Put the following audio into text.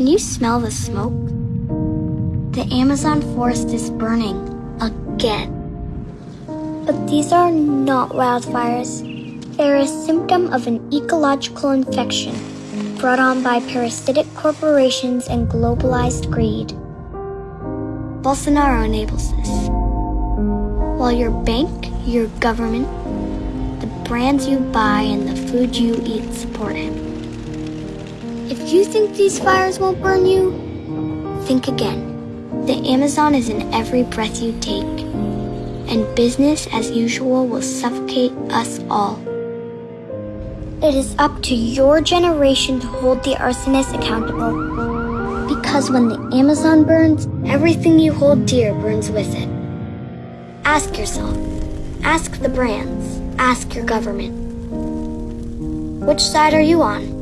Can you smell the smoke? The Amazon forest is burning again. But these are not wildfires. They're a symptom of an ecological infection brought on by parasitic corporations and globalized greed. Bolsonaro enables this. While your bank, your government, the brands you buy, and the food you eat support him. If you think these fires won't burn you, think again. The Amazon is in every breath you take, and business as usual will suffocate us all. It is up to your generation to hold the arsonists accountable. Because when the Amazon burns, everything you hold dear burns with it. Ask yourself, ask the brands, ask your government. Which side are you on?